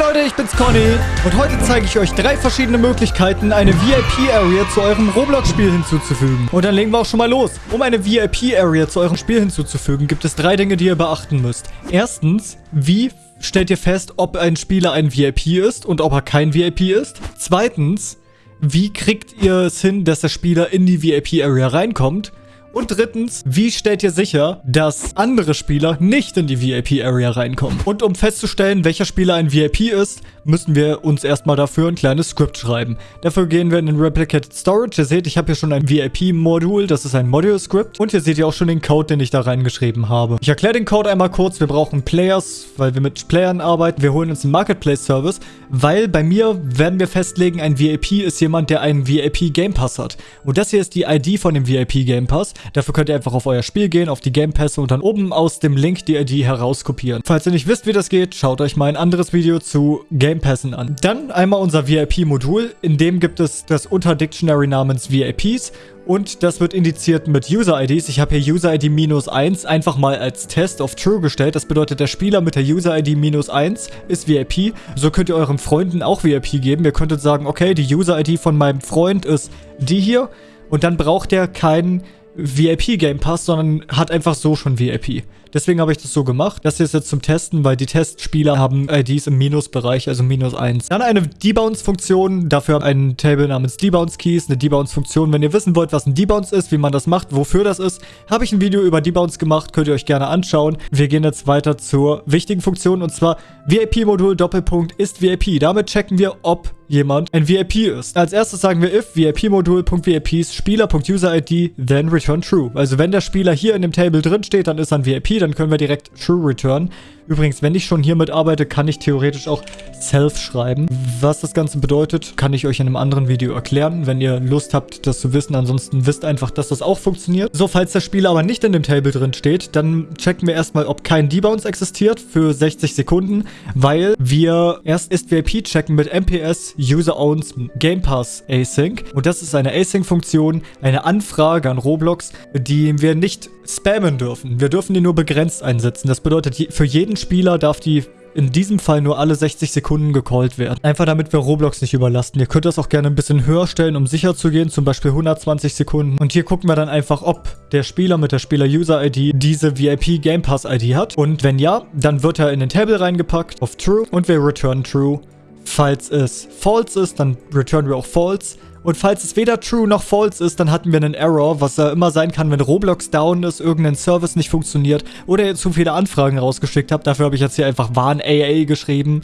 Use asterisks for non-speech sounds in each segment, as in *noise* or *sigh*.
Leute, ich bin's Conny und heute zeige ich euch drei verschiedene Möglichkeiten, eine VIP-Area zu eurem Roblox-Spiel hinzuzufügen. Und dann legen wir auch schon mal los. Um eine VIP-Area zu eurem Spiel hinzuzufügen, gibt es drei Dinge, die ihr beachten müsst. Erstens, wie stellt ihr fest, ob ein Spieler ein VIP ist und ob er kein VIP ist? Zweitens, wie kriegt ihr es hin, dass der Spieler in die VIP-Area reinkommt? Und drittens, wie stellt ihr sicher, dass andere Spieler nicht in die VIP-Area reinkommen? Und um festzustellen, welcher Spieler ein VIP ist, müssen wir uns erstmal dafür ein kleines Skript schreiben. Dafür gehen wir in den Replicated Storage. Ihr seht, ich habe hier schon ein VIP-Modul, das ist ein Module-Script. Und hier seht ihr auch schon den Code, den ich da reingeschrieben habe. Ich erkläre den Code einmal kurz. Wir brauchen Players, weil wir mit Playern arbeiten. Wir holen uns einen Marketplace-Service, weil bei mir werden wir festlegen, ein VIP ist jemand, der einen VIP-Game Pass hat. Und das hier ist die ID von dem VIP-Game Pass. Dafür könnt ihr einfach auf euer Spiel gehen, auf die Game Pässe und dann oben aus dem Link die ID herauskopieren. Falls ihr nicht wisst, wie das geht, schaut euch mal ein anderes Video zu Game Pässen an. Dann einmal unser VIP-Modul. In dem gibt es das Unterdictionary namens VIPs und das wird indiziert mit User-IDs. Ich habe hier User-ID minus 1 einfach mal als Test of True gestellt. Das bedeutet, der Spieler mit der User-ID minus 1 ist VIP. So könnt ihr euren Freunden auch VIP geben. Ihr könntet sagen, okay, die User-ID von meinem Freund ist die hier. Und dann braucht er keinen VIP Game Pass, sondern hat einfach so schon VIP. Deswegen habe ich das so gemacht. Das hier ist jetzt zum Testen, weil die Testspieler haben IDs im Minusbereich, also minus 1. Dann eine Debounce-Funktion, dafür ein Table namens Debounce-Keys, eine Debounce-Funktion. Wenn ihr wissen wollt, was ein Debounce ist, wie man das macht, wofür das ist, habe ich ein Video über Debounce gemacht, könnt ihr euch gerne anschauen. Wir gehen jetzt weiter zur wichtigen Funktion und zwar VIP-Modul Doppelpunkt ist VIP. Damit checken wir, ob jemand ein VIP ist. Als erstes sagen wir if VIP-Modul.VIPs Spieler.UserID then return true. Also wenn der Spieler hier in dem Table drin steht, dann ist er ein VIP, dann können wir direkt true return. Übrigens, wenn ich schon hiermit arbeite, kann ich theoretisch auch Self schreiben. Was das Ganze bedeutet, kann ich euch in einem anderen Video erklären, wenn ihr Lust habt, das zu wissen. Ansonsten wisst einfach, dass das auch funktioniert. So, falls der Spieler aber nicht in dem Table drin steht, dann checken wir erstmal, ob kein Debounce existiert für 60 Sekunden, weil wir erst ist-VIP checken mit MPS User Owns Game Pass Async. Und das ist eine Async-Funktion, eine Anfrage an Roblox, die wir nicht spammen dürfen. Wir dürfen die nur begrenzt einsetzen. Das bedeutet, für jeden Spieler darf die in diesem Fall nur alle 60 Sekunden gecallt werden. Einfach damit wir Roblox nicht überlasten. Ihr könnt das auch gerne ein bisschen höher stellen, um sicher zu gehen, zum Beispiel 120 Sekunden. Und hier gucken wir dann einfach, ob der Spieler mit der Spieler-User-ID diese VIP Game Pass-ID hat. Und wenn ja, dann wird er in den Table reingepackt auf True und wir return True. Falls es False ist, dann returnen wir auch False. Und falls es weder true noch false ist, dann hatten wir einen Error, was ja immer sein kann, wenn Roblox down ist, irgendein Service nicht funktioniert oder ihr zu viele Anfragen rausgeschickt habt. Dafür habe ich jetzt hier einfach warn AA geschrieben.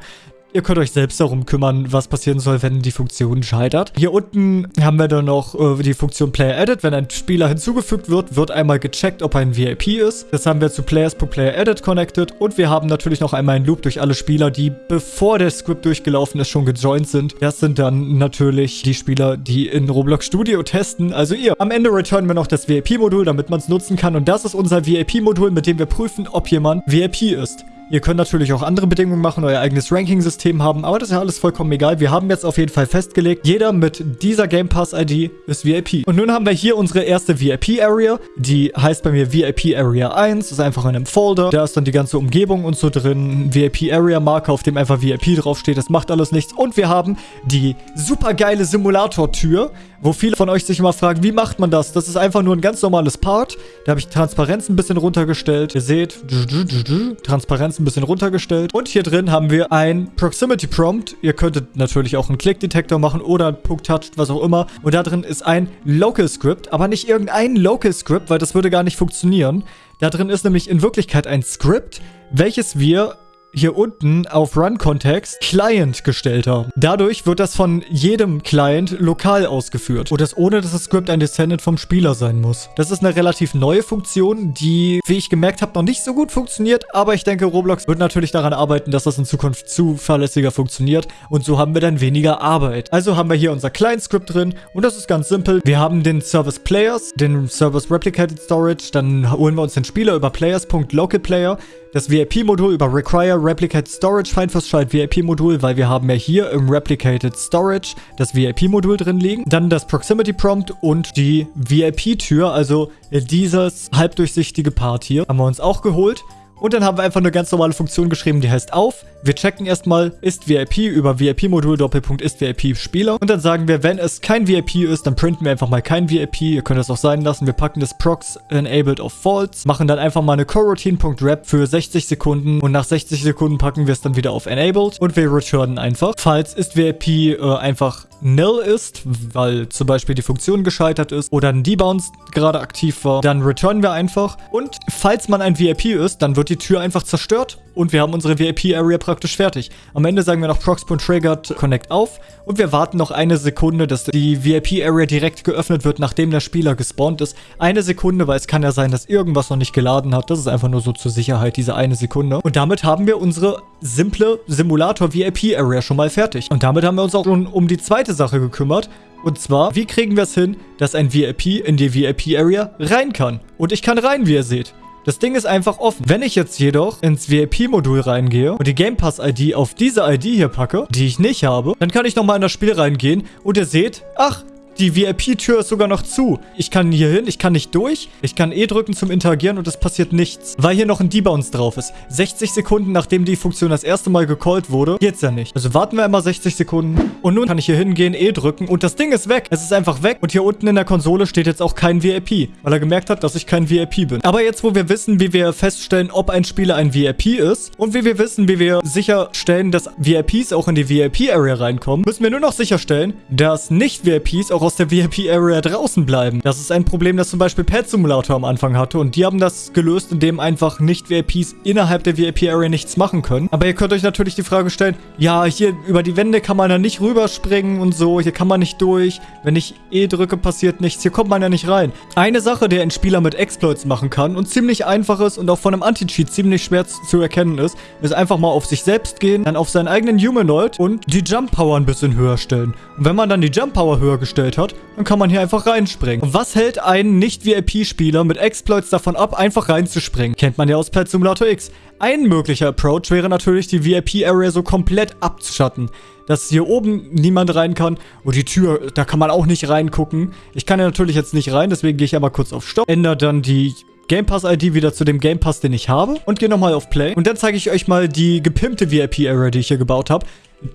Ihr könnt euch selbst darum kümmern, was passieren soll, wenn die Funktion scheitert. Hier unten haben wir dann noch äh, die Funktion Player Edit. Wenn ein Spieler hinzugefügt wird, wird einmal gecheckt, ob er ein VIP ist. Das haben wir zu Players.Player Edit connected. Und wir haben natürlich noch einmal einen Loop durch alle Spieler, die bevor der Script durchgelaufen ist, schon gejoint sind. Das sind dann natürlich die Spieler, die in Roblox Studio testen, also ihr. Am Ende returnen wir noch das VIP-Modul, damit man es nutzen kann. Und das ist unser VIP-Modul, mit dem wir prüfen, ob jemand VIP ist. Ihr könnt natürlich auch andere Bedingungen machen, euer eigenes Ranking-System haben, aber das ist ja alles vollkommen egal. Wir haben jetzt auf jeden Fall festgelegt, jeder mit dieser Game Pass-ID ist VIP. Und nun haben wir hier unsere erste VIP-Area, die heißt bei mir VIP Area 1, ist einfach in einem Folder. Da ist dann die ganze Umgebung und so drin, VIP-Area-Marker, auf dem einfach VIP draufsteht, das macht alles nichts. Und wir haben die super geile Simulator-Tür, wo viele von euch sich immer fragen, wie macht man das? Das ist einfach nur ein ganz normales Part. Da habe ich Transparenz ein bisschen runtergestellt. Ihr seht, Transparenz ein bisschen runtergestellt. Und hier drin haben wir ein Proximity Prompt. Ihr könntet natürlich auch einen Click-Detektor machen oder Punkt Touched, was auch immer. Und da drin ist ein Local Script, aber nicht irgendein Local Script, weil das würde gar nicht funktionieren. Da drin ist nämlich in Wirklichkeit ein Script, welches wir hier unten auf Run-Kontext Client gestellt haben. Dadurch wird das von jedem Client lokal ausgeführt. Und das ohne, dass das Script ein Descendant vom Spieler sein muss. Das ist eine relativ neue Funktion, die, wie ich gemerkt habe, noch nicht so gut funktioniert. Aber ich denke, Roblox wird natürlich daran arbeiten, dass das in Zukunft zuverlässiger funktioniert. Und so haben wir dann weniger Arbeit. Also haben wir hier unser Client-Script drin. Und das ist ganz simpel. Wir haben den Service Players, den Service Replicated Storage. Dann holen wir uns den Spieler über Players.LocalPlayer das VIP-Modul über Require Replicated Storage Feinverschalt VIP-Modul, weil wir haben ja hier im Replicated Storage das VIP-Modul drin liegen. Dann das Proximity Prompt und die VIP-Tür, also dieses halbdurchsichtige Part hier, haben wir uns auch geholt. Und dann haben wir einfach eine ganz normale Funktion geschrieben, die heißt auf. Wir checken erstmal, ist VIP über VIP-Modul Doppelpunkt ist VIP Spieler. Und dann sagen wir, wenn es kein VIP ist, dann printen wir einfach mal kein VIP. Ihr könnt das auch sein lassen. Wir packen das Prox enabled auf false, machen dann einfach mal eine coroutine.wrap für 60 Sekunden und nach 60 Sekunden packen wir es dann wieder auf enabled und wir returnen einfach. Falls ist VIP äh, einfach nil ist, weil zum Beispiel die Funktion gescheitert ist oder ein Debounce gerade aktiv war, dann returnen wir einfach. Und falls man ein VIP ist, dann wird die Tür einfach zerstört und wir haben unsere VIP-Area praktisch fertig. Am Ende sagen wir noch Prox.triggered Connect auf und wir warten noch eine Sekunde, dass die VIP-Area direkt geöffnet wird, nachdem der Spieler gespawnt ist. Eine Sekunde, weil es kann ja sein, dass irgendwas noch nicht geladen hat. Das ist einfach nur so zur Sicherheit, diese eine Sekunde. Und damit haben wir unsere simple Simulator-VIP-Area schon mal fertig. Und damit haben wir uns auch schon um die zweite Sache gekümmert. Und zwar, wie kriegen wir es hin, dass ein VIP in die VIP-Area rein kann? Und ich kann rein, wie ihr seht. Das Ding ist einfach offen. Wenn ich jetzt jedoch ins VIP-Modul reingehe und die Game Pass-ID auf diese ID hier packe, die ich nicht habe, dann kann ich nochmal in das Spiel reingehen und ihr seht, ach, die VIP-Tür ist sogar noch zu. Ich kann hier hin, ich kann nicht durch. Ich kann E drücken zum Interagieren und es passiert nichts. Weil hier noch ein Debounce drauf ist. 60 Sekunden, nachdem die Funktion das erste Mal gecallt wurde, geht's ja nicht. Also warten wir einmal 60 Sekunden. Und nun kann ich hier hingehen, E drücken und das Ding ist weg. Es ist einfach weg. Und hier unten in der Konsole steht jetzt auch kein VIP. Weil er gemerkt hat, dass ich kein VIP bin. Aber jetzt, wo wir wissen, wie wir feststellen, ob ein Spieler ein VIP ist und wie wir wissen, wie wir sicherstellen, dass VIPs auch in die VIP-Area reinkommen, müssen wir nur noch sicherstellen, dass Nicht-VIPs auch aus der VIP-Area draußen bleiben. Das ist ein Problem, das zum Beispiel Pet Simulator am Anfang hatte und die haben das gelöst, indem einfach Nicht-VIPs innerhalb der VIP-Area nichts machen können. Aber ihr könnt euch natürlich die Frage stellen, ja, hier über die Wände kann man da nicht rüberspringen und so, hier kann man nicht durch. Wenn ich E drücke, passiert nichts. Hier kommt man ja nicht rein. Eine Sache, die ein Spieler mit Exploits machen kann und ziemlich einfach ist und auch von einem Anti-Cheat ziemlich schwer zu erkennen ist, ist einfach mal auf sich selbst gehen, dann auf seinen eigenen Humanoid und die Jump Power ein bisschen höher stellen. Und wenn man dann die Jump Power höher gestellt hat, dann kann man hier einfach reinspringen. Und was hält einen Nicht-VIP-Spieler mit Exploits davon ab, einfach reinzuspringen? Kennt man ja aus Pet Simulator X. Ein möglicher Approach wäre natürlich, die VIP-Area so komplett abzuschatten. Dass hier oben niemand rein kann. Und die Tür, da kann man auch nicht reingucken. Ich kann ja natürlich jetzt nicht rein, deswegen gehe ich aber kurz auf Stopp. Ändere dann die Game Pass ID wieder zu dem Game Pass, den ich habe. Und gehe nochmal auf Play. Und dann zeige ich euch mal die gepimpte VIP-Area, die ich hier gebaut habe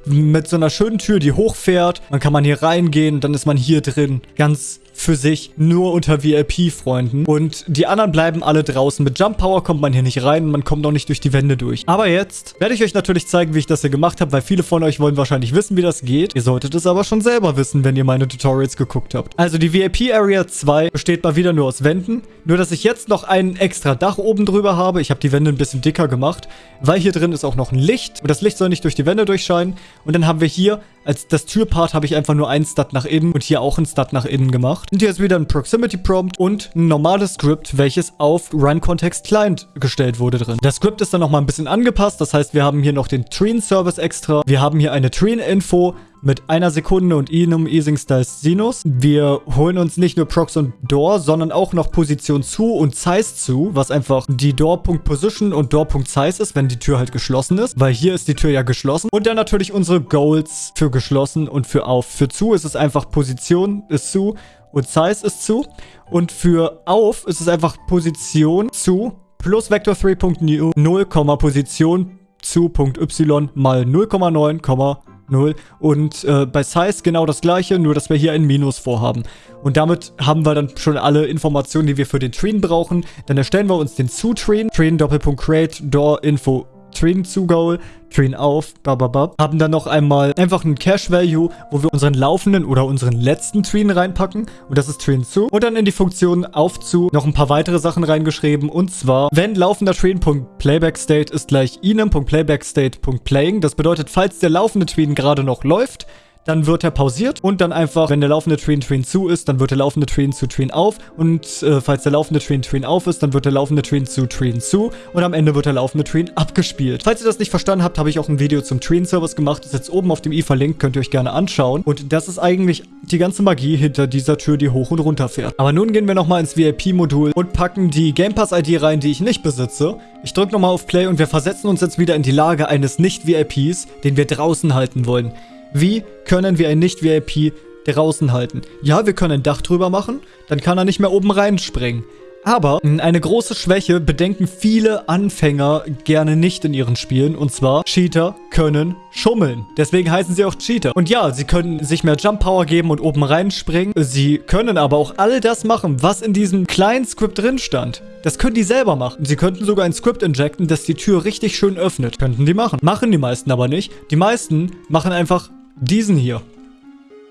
mit so einer schönen Tür, die hochfährt. Dann kann man hier reingehen, dann ist man hier drin. Ganz für sich nur unter VIP-Freunden. Und die anderen bleiben alle draußen. Mit Jump Power kommt man hier nicht rein. Man kommt auch nicht durch die Wände durch. Aber jetzt werde ich euch natürlich zeigen, wie ich das hier gemacht habe, weil viele von euch wollen wahrscheinlich wissen, wie das geht. Ihr solltet es aber schon selber wissen, wenn ihr meine Tutorials geguckt habt. Also die VIP-Area 2 besteht mal wieder nur aus Wänden. Nur, dass ich jetzt noch ein extra Dach oben drüber habe. Ich habe die Wände ein bisschen dicker gemacht, weil hier drin ist auch noch ein Licht. Und das Licht soll nicht durch die Wände durchscheinen. Und dann haben wir hier als das Türpart habe ich einfach nur ein Stat nach innen und hier auch ein Stat nach innen gemacht. Und hier ist wieder ein Proximity Prompt und ein normales Script, welches auf Run Context Client gestellt wurde drin. Das Script ist dann nochmal ein bisschen angepasst. Das heißt, wir haben hier noch den Treen Service extra. Wir haben hier eine Treen Info mit einer Sekunde und Inum Easing Styles Sinus. Wir holen uns nicht nur Prox und Door, sondern auch noch Position zu und Size zu, was einfach die Door.Position und Door.Size ist, wenn die Tür halt geschlossen ist, weil hier ist die Tür ja geschlossen. Und dann natürlich unsere Goals für geschlossen und für auf. Für zu ist es einfach Position ist zu und Size ist zu. Und für auf ist es einfach Position zu plus Vector 3.0, Position zu.y mal 0,9, 0. Und äh, bei Size genau das gleiche, nur dass wir hier ein Minus vorhaben. Und damit haben wir dann schon alle Informationen, die wir für den Treen brauchen. Dann erstellen wir uns den Zu-Treen. Treen Doppelpunkt Create Door Info Train zu Goal, Train auf, bababab. Haben dann noch einmal einfach einen Cache Value, wo wir unseren laufenden oder unseren letzten Train reinpacken. Und das ist Train zu. Und dann in die Funktion auf zu noch ein paar weitere Sachen reingeschrieben. Und zwar, wenn laufender Train.playbackState ist gleich inem.playbackstate.playing. Das bedeutet, falls der laufende Train gerade noch läuft, dann wird er pausiert und dann einfach, wenn der laufende Train Train zu ist, dann wird der laufende Train zu Train auf und äh, falls der laufende Train Train auf ist, dann wird der laufende Train zu Train zu und am Ende wird der laufende Train abgespielt. Falls ihr das nicht verstanden habt, habe ich auch ein Video zum Train Service gemacht, ist jetzt oben auf dem i verlinkt, könnt ihr euch gerne anschauen und das ist eigentlich die ganze Magie hinter dieser Tür, die hoch und runter fährt. Aber nun gehen wir nochmal ins VIP-Modul und packen die Game Pass ID rein, die ich nicht besitze. Ich drücke nochmal auf Play und wir versetzen uns jetzt wieder in die Lage eines Nicht-VIPs, den wir draußen halten wollen. Wie können wir ein Nicht-VIP draußen halten? Ja, wir können ein Dach drüber machen, dann kann er nicht mehr oben reinspringen. Aber eine große Schwäche bedenken viele Anfänger gerne nicht in ihren Spielen. Und zwar, Cheater können schummeln. Deswegen heißen sie auch Cheater. Und ja, sie können sich mehr Jump Power geben und oben reinspringen. Sie können aber auch all das machen, was in diesem kleinen Script drin stand. Das können die selber machen. Sie könnten sogar ein Script injecten, das die Tür richtig schön öffnet. Könnten die machen. Machen die meisten aber nicht. Die meisten machen einfach diesen hier.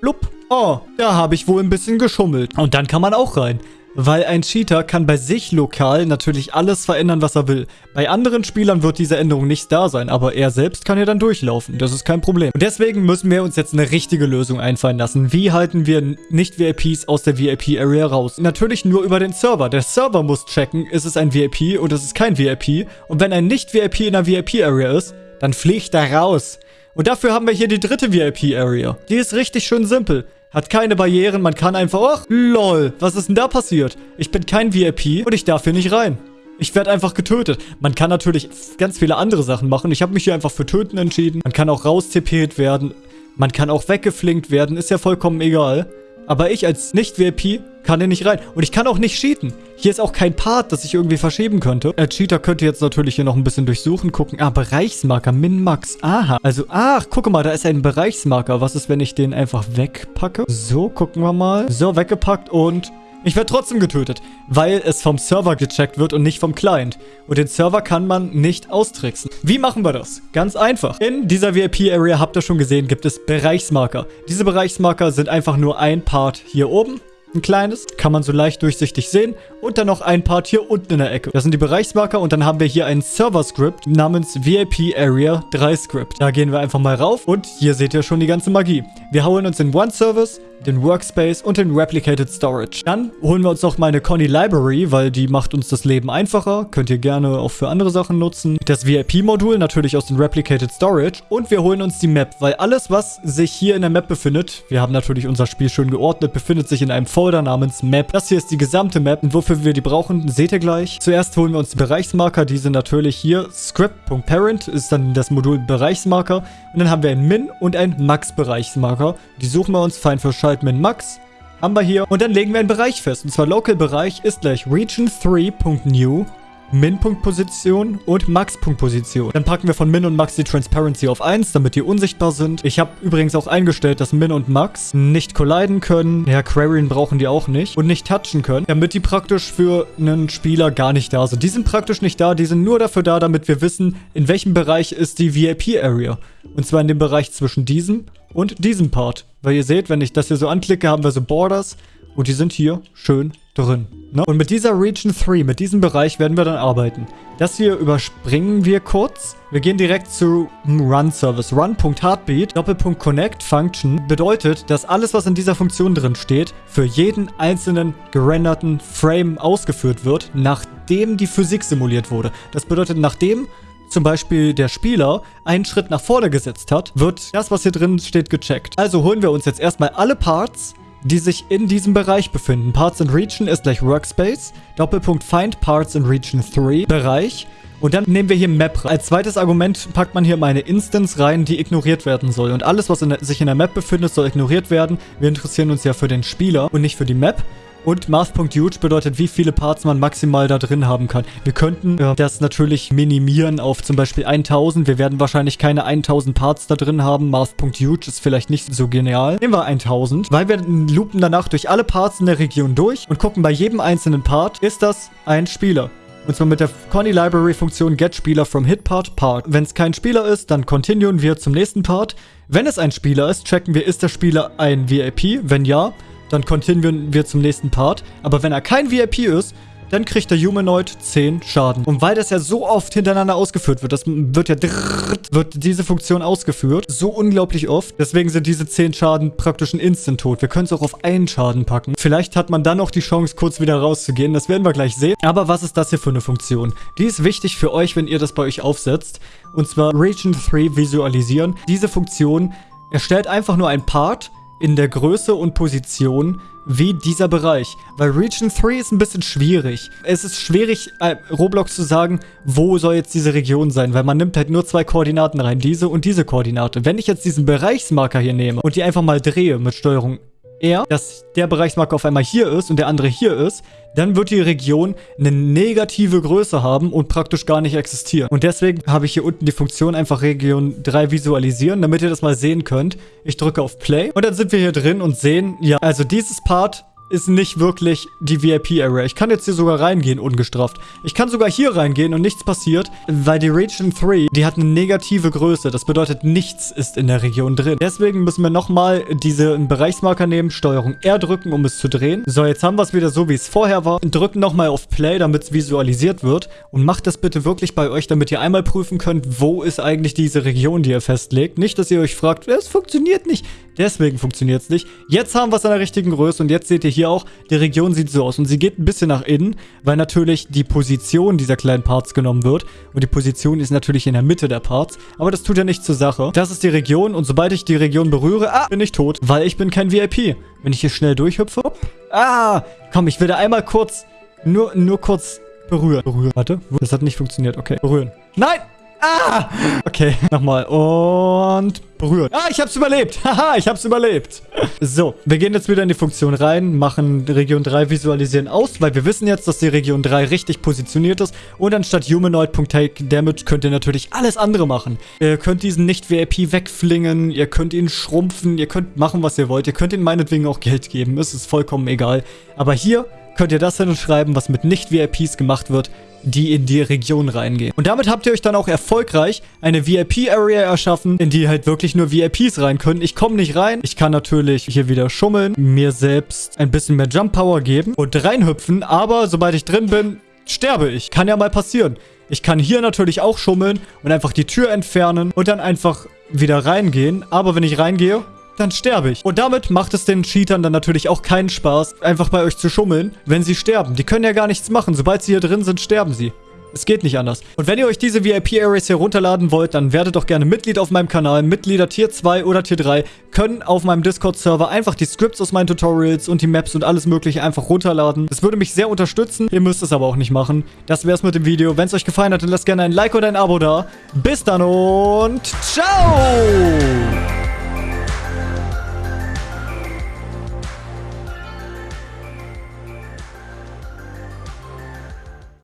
Blub. Oh, da habe ich wohl ein bisschen geschummelt. Und dann kann man auch rein. Weil ein Cheater kann bei sich lokal natürlich alles verändern, was er will. Bei anderen Spielern wird diese Änderung nicht da sein, aber er selbst kann ja dann durchlaufen. Das ist kein Problem. Und deswegen müssen wir uns jetzt eine richtige Lösung einfallen lassen. Wie halten wir Nicht-VIPs aus der VIP-Area raus? Natürlich nur über den Server. Der Server muss checken, ist es ein VIP oder ist es kein VIP. Und wenn ein Nicht-VIP in der VIP-Area ist, dann fliegt er raus. Und dafür haben wir hier die dritte VIP-Area. Die ist richtig schön simpel. Hat keine Barrieren, man kann einfach... Ach, lol, was ist denn da passiert? Ich bin kein VIP und ich darf hier nicht rein. Ich werde einfach getötet. Man kann natürlich ganz viele andere Sachen machen. Ich habe mich hier einfach für Töten entschieden. Man kann auch raustipiert werden. Man kann auch weggeflinkt werden. Ist ja vollkommen egal. Aber ich als Nicht-VIP kann hier nicht rein. Und ich kann auch nicht cheaten. Hier ist auch kein Part, das ich irgendwie verschieben könnte. Der Cheater könnte jetzt natürlich hier noch ein bisschen durchsuchen, gucken. Ah, Bereichsmarker, Min-Max. Aha. Also, ach, guck mal, da ist ein Bereichsmarker. Was ist, wenn ich den einfach wegpacke? So, gucken wir mal. So, weggepackt und ich werde trotzdem getötet, weil es vom Server gecheckt wird und nicht vom Client. Und den Server kann man nicht austricksen. Wie machen wir das? Ganz einfach. In dieser VIP-Area, habt ihr schon gesehen, gibt es Bereichsmarker. Diese Bereichsmarker sind einfach nur ein Part hier oben ein kleines, kann man so leicht durchsichtig sehen. Und dann noch ein Part hier unten in der Ecke. Das sind die Bereichsmarker und dann haben wir hier ein Server-Script namens VIP Area 3 Script. Da gehen wir einfach mal rauf und hier seht ihr schon die ganze Magie. Wir holen uns den One-Service, den Workspace und den Replicated Storage. Dann holen wir uns noch mal eine Conny Library, weil die macht uns das Leben einfacher. Könnt ihr gerne auch für andere Sachen nutzen. Das VIP-Modul natürlich aus dem Replicated Storage. Und wir holen uns die Map, weil alles, was sich hier in der Map befindet, wir haben natürlich unser Spiel schön geordnet, befindet sich in einem Folder namens Map. Das hier ist die gesamte Map und wofür wir die brauchen, seht ihr gleich. Zuerst holen wir uns die Bereichsmarker. Die sind natürlich hier. Script.parent ist dann das Modul Bereichsmarker. Und dann haben wir ein Min- und ein Max-Bereichsmarker. Die suchen wir uns fein für Scheiß halt min max. Haben wir hier. Und dann legen wir einen Bereich fest. Und zwar Local-Bereich ist gleich region3.new Min-Punkt-Position und Max-Punkt-Position. Dann packen wir von Min und Max die Transparency auf 1, damit die unsichtbar sind. Ich habe übrigens auch eingestellt, dass Min und Max nicht colliden können. Ja, Quarian brauchen die auch nicht. Und nicht touchen können, damit die praktisch für einen Spieler gar nicht da sind. Die sind praktisch nicht da, die sind nur dafür da, damit wir wissen, in welchem Bereich ist die VIP-Area. Und zwar in dem Bereich zwischen diesem und diesem Part. Weil ihr seht, wenn ich das hier so anklicke, haben wir so Borders und die sind hier schön drin. Ne? Und mit dieser Region 3, mit diesem Bereich werden wir dann arbeiten. Das hier überspringen wir kurz. Wir gehen direkt zu Run-Service. Run.Heartbeat, Doppelpunkt Connect Function bedeutet, dass alles, was in dieser Funktion drin steht, für jeden einzelnen gerenderten Frame ausgeführt wird, nachdem die Physik simuliert wurde. Das bedeutet, nachdem zum Beispiel der Spieler einen Schritt nach vorne gesetzt hat, wird das, was hier drin steht, gecheckt. Also holen wir uns jetzt erstmal alle Parts, die sich in diesem Bereich befinden. Parts in Region ist gleich Workspace, Doppelpunkt Find Parts in Region 3, Bereich. Und dann nehmen wir hier Map. Als zweites Argument packt man hier mal eine Instance rein, die ignoriert werden soll. Und alles, was in der, sich in der Map befindet, soll ignoriert werden. Wir interessieren uns ja für den Spieler und nicht für die Map. Und Math.huge bedeutet, wie viele Parts man maximal da drin haben kann. Wir könnten äh, das natürlich minimieren auf zum Beispiel 1000. Wir werden wahrscheinlich keine 1000 Parts da drin haben. Math.huge ist vielleicht nicht so genial. Nehmen wir 1000, weil wir loopen danach durch alle Parts in der Region durch und gucken bei jedem einzelnen Part, ist das ein Spieler. Und zwar mit der Conny Library Funktion getSpieler from HitPart Part. Wenn es kein Spieler ist, dann continuen wir zum nächsten Part. Wenn es ein Spieler ist, checken wir, ist der Spieler ein VIP? Wenn ja, dann continuen wir zum nächsten Part. Aber wenn er kein VIP ist, dann kriegt der Humanoid 10 Schaden. Und weil das ja so oft hintereinander ausgeführt wird, das wird ja drrrt, wird diese Funktion ausgeführt, so unglaublich oft. Deswegen sind diese 10 Schaden praktisch ein Instant-Tod. Wir können es auch auf einen Schaden packen. Vielleicht hat man dann noch die Chance, kurz wieder rauszugehen. Das werden wir gleich sehen. Aber was ist das hier für eine Funktion? Die ist wichtig für euch, wenn ihr das bei euch aufsetzt. Und zwar Region 3 visualisieren. Diese Funktion erstellt einfach nur ein Part, in der Größe und Position wie dieser Bereich. Weil Region 3 ist ein bisschen schwierig. Es ist schwierig, äh, Roblox zu sagen, wo soll jetzt diese Region sein, weil man nimmt halt nur zwei Koordinaten rein, diese und diese Koordinate. Wenn ich jetzt diesen Bereichsmarker hier nehme und die einfach mal drehe mit Steuerung er, dass der Bereichsmarker auf einmal hier ist und der andere hier ist, dann wird die Region eine negative Größe haben und praktisch gar nicht existieren. Und deswegen habe ich hier unten die Funktion einfach Region 3 visualisieren, damit ihr das mal sehen könnt. Ich drücke auf Play und dann sind wir hier drin und sehen, ja, also dieses Part ist nicht wirklich die VIP-Area. Ich kann jetzt hier sogar reingehen, ungestraft. Ich kann sogar hier reingehen und nichts passiert, weil die Region 3, die hat eine negative Größe. Das bedeutet, nichts ist in der Region drin. Deswegen müssen wir nochmal diese Bereichsmarker nehmen, Steuerung R drücken, um es zu drehen. So, jetzt haben wir es wieder so, wie es vorher war. Drücken nochmal auf Play, damit es visualisiert wird. Und macht das bitte wirklich bei euch, damit ihr einmal prüfen könnt, wo ist eigentlich diese Region, die ihr festlegt. Nicht, dass ihr euch fragt, es funktioniert nicht. Deswegen funktioniert es nicht. Jetzt haben wir es an der richtigen Größe und jetzt seht ihr hier auch, die Region sieht so aus. Und sie geht ein bisschen nach innen, weil natürlich die Position dieser kleinen Parts genommen wird. Und die Position ist natürlich in der Mitte der Parts. Aber das tut ja nichts zur Sache. Das ist die Region und sobald ich die Region berühre, ah, bin ich tot. Weil ich bin kein VIP. Wenn ich hier schnell durchhüpfe, ah, komm, ich will da einmal kurz, nur, nur kurz berühren. Berühren. Warte, das hat nicht funktioniert. Okay, berühren. Nein! Ah! Okay, *laughs* nochmal. Und berühren. Ah, ich hab's überlebt. *laughs* Haha, ich hab's überlebt. So, wir gehen jetzt wieder in die Funktion rein, machen Region 3 visualisieren aus, weil wir wissen jetzt, dass die Region 3 richtig positioniert ist. Und anstatt Humanoid.take Damage könnt ihr natürlich alles andere machen. Ihr könnt diesen Nicht-VIP wegflingen, ihr könnt ihn schrumpfen, ihr könnt machen, was ihr wollt. Ihr könnt ihn meinetwegen auch Geld geben, es ist vollkommen egal. Aber hier könnt ihr das hinschreiben, was mit Nicht-VIPs gemacht wird, die in die Region reingehen. Und damit habt ihr euch dann auch erfolgreich eine VIP-Area erschaffen, in die halt wirklich nur VIPs rein können. Ich komme nicht rein. Ich kann natürlich hier wieder schummeln, mir selbst ein bisschen mehr Jump-Power geben und reinhüpfen. Aber sobald ich drin bin, sterbe ich. Kann ja mal passieren. Ich kann hier natürlich auch schummeln und einfach die Tür entfernen und dann einfach wieder reingehen. Aber wenn ich reingehe, dann sterbe ich. Und damit macht es den Cheatern dann natürlich auch keinen Spaß, einfach bei euch zu schummeln, wenn sie sterben. Die können ja gar nichts machen. Sobald sie hier drin sind, sterben sie. Es geht nicht anders. Und wenn ihr euch diese VIP-Areas hier runterladen wollt, dann werdet doch gerne Mitglied auf meinem Kanal. Mitglieder Tier 2 oder Tier 3 können auf meinem Discord-Server einfach die Scripts aus meinen Tutorials und die Maps und alles mögliche einfach runterladen. Das würde mich sehr unterstützen. Ihr müsst es aber auch nicht machen. Das wäre es mit dem Video. Wenn es euch gefallen hat, dann lasst gerne ein Like oder ein Abo da. Bis dann und ciao!